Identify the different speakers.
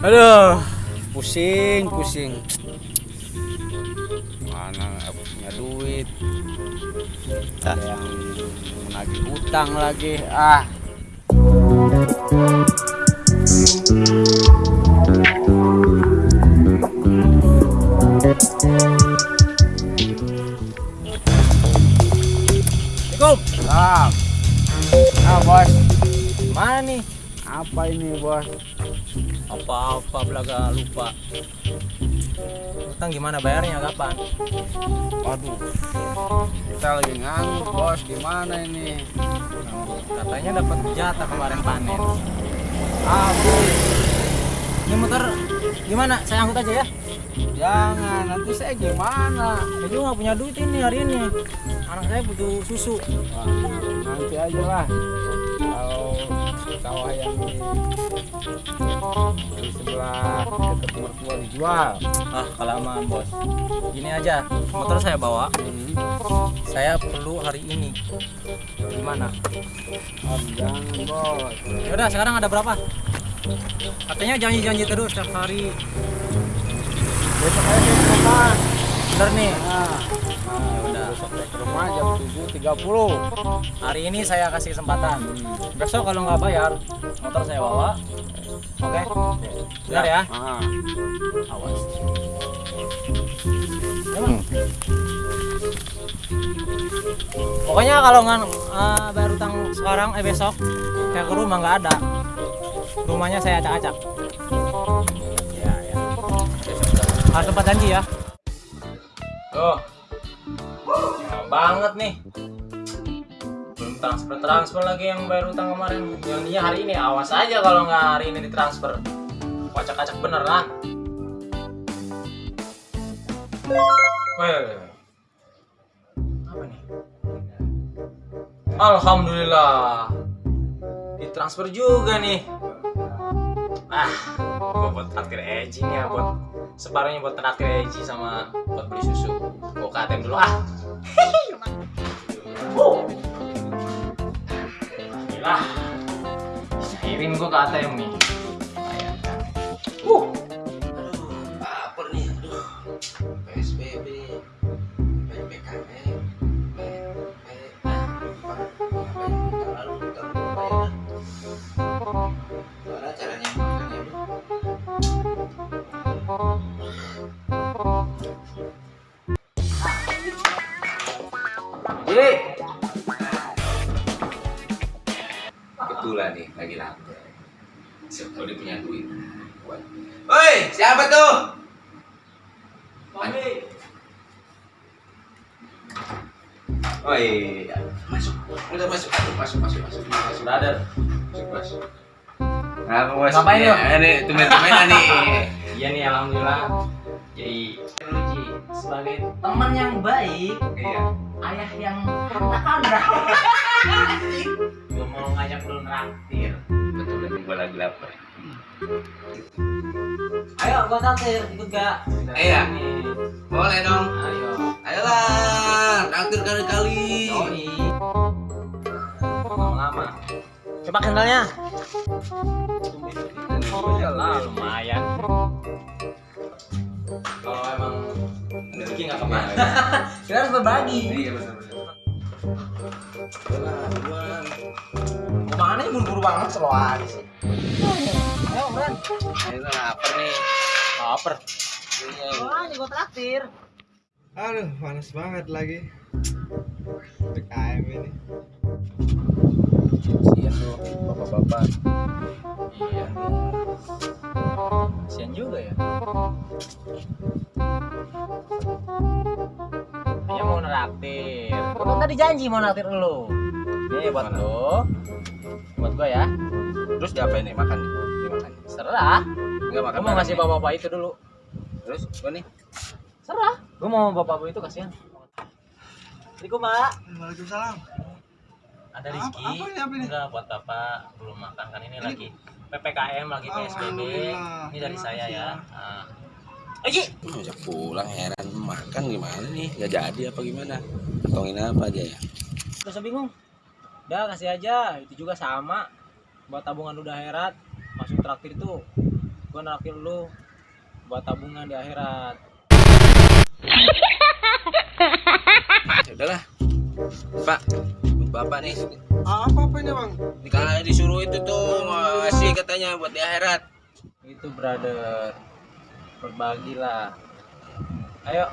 Speaker 1: Aduh, pusing, pusing. Mana nggak punya duit? Ada yang menagih utang lagi. Ah.
Speaker 2: Assalamualaikum.
Speaker 1: Ah. Ah, bos.
Speaker 2: Mana nih?
Speaker 1: Apa ini, bos?
Speaker 2: Apa-apa belaga lupa. Utang gimana bayarnya kapan?
Speaker 1: Waduh. Kita lagi nganggur, bos. Gimana ini?
Speaker 2: Katanya dapat jatah kemarin panen.
Speaker 1: Bos.
Speaker 2: Ini motor gimana? Saya angkut aja ya.
Speaker 1: Jangan, nanti saya gimana?
Speaker 2: Saya juga nggak punya duit ini hari ini. Anak saya butuh susu.
Speaker 1: Wah, nanti aja lah. Kalau sawah yang di, di sebelah dekat mertua dijual.
Speaker 2: Ah, kelamaan bos. Gini aja, motor saya bawa.
Speaker 1: Hmm.
Speaker 2: Saya perlu hari ini. Gimana?
Speaker 1: Oh, jangan, bos.
Speaker 2: Yaudah, sekarang ada berapa? Katanya janji-janji terus setiap hari.
Speaker 1: Besok aja saya ke rumah.
Speaker 2: Bener nih.
Speaker 1: Nah,
Speaker 2: Ah, udah.
Speaker 1: besok ke rumah jam 7.30.
Speaker 2: Hari ini saya kasih kesempatan. Besok kalau nggak bayar, motor saya bawa. Oke? Benar ya?
Speaker 1: Ah.
Speaker 2: Awas. Emang. Pokoknya kalau nggak eh, bayar utang sekarang, eh besok, saya ke rumah nggak ada. Rumahnya saya acak-acak. Ya, ya. Harus tempat janji ya. Tuh. Banget nih. Belum transfer transfer lagi yang bayar utang kemarin. Janjinya hari ini. Awas aja kalau nggak hari ini ditransfer. Acak-acak beneran. Weh. Apa nih? Alhamdulillah. Ditransfer juga nih. Ah, gua buat traktir Eji nih ya buat separuhnya buat traktir Eji sama buat beli susu. Gua ATM dulu ah. Oh. Gila. Cairin gua ke ATM nih. Bayangkan.
Speaker 3: Kebetulan nih lagi lapar Siapa dia punya duit Buat- Woi siapa tuh? Oh iya Masuk Udah masuk Masuk masuk masuk masuk
Speaker 2: Brother.
Speaker 3: Masuk masuk Apa bos?
Speaker 2: Ngapain?
Speaker 3: Ya, Ini tumen-tumenan nih
Speaker 2: Iya nih alhamdulillah. Jadi Ruji sebagai teman yang baik,
Speaker 3: Iya
Speaker 2: ayah yang harta Gue mau ngajak lu traktir.
Speaker 3: Betul ini gue lagi lapar
Speaker 2: Ayo gua traktir, ikut gak?
Speaker 3: Iya. Boleh dong
Speaker 2: Ayo.
Speaker 3: Ayolah Traktir kali-kali
Speaker 2: Yoi. Lama-lama. Coba kendalnya. lah lumayan. Kalau emang rezeki nggak ke mana. Kita harus berbagi.
Speaker 3: Iya betul-betul
Speaker 2: banget selalu aja sih. Ayo, Bran.
Speaker 3: Ini lapar nih
Speaker 2: Laper.
Speaker 3: Iya
Speaker 2: Wah, ini gua traktir.
Speaker 4: Aduh, panas banget lagi. PKM ini.
Speaker 1: sian tuh bapak-bapak.
Speaker 2: Iya. Kasian juga ya. Hanya mau neraktir. Kan tadi janji mau neraktir lu. Nih buat lu. Gua ya.
Speaker 1: Terus diapain nih makan? nih? Dimakan.
Speaker 2: Serah.
Speaker 1: Enggak makan.
Speaker 2: Gua mau ngasih bapak-bapak itu dulu.
Speaker 1: Terus gua nih.
Speaker 2: Serah. Gua mau bapak itu kasihan. Assalamualaikum, Pak.
Speaker 4: Waalaikumsalam.
Speaker 2: Ada
Speaker 4: Apa-
Speaker 2: rezeki.
Speaker 4: apa ini, apa ini?
Speaker 2: Enggak buat Bapak belum makan kan ini, lagi PPKM lagi PSBB. Ini dari saya ya.
Speaker 4: ya.
Speaker 2: Nah. Aji.
Speaker 3: Ngajak pulang heran makan gimana nih Gak jadi apa gimana Tongin apa aja ya
Speaker 2: Gak usah bingung. Udah kasih aja, itu juga sama. Buat tabungan udah herat, masuk traktir itu gue nakir lu buat tabungan di akhirat
Speaker 3: Ya udahlah. Pak, bapak nih.
Speaker 4: Ah, apa apa ini bang?
Speaker 3: Dikali disuruh itu tuh ngasih katanya buat di akhirat.
Speaker 2: itu brother berbagilah ayo